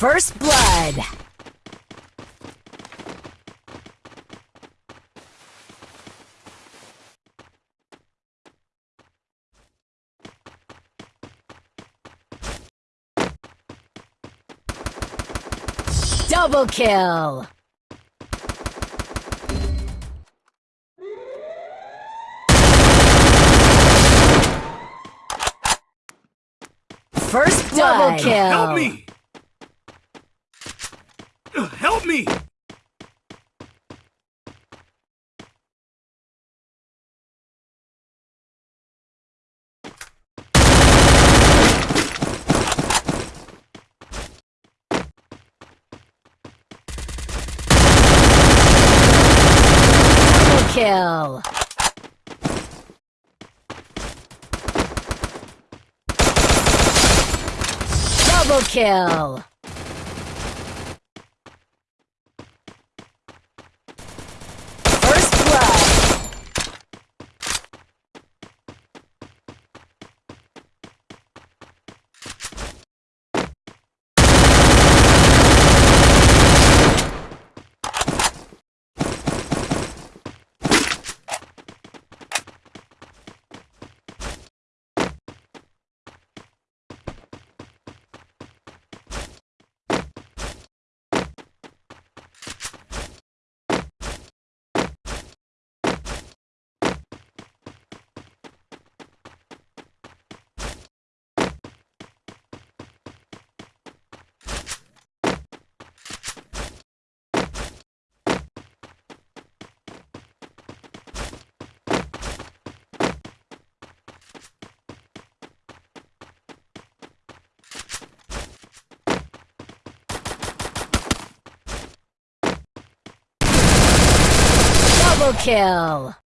First blood. Double kill. First double kill. Help me! Help me! Kill. Double kill. First blood. Double kill.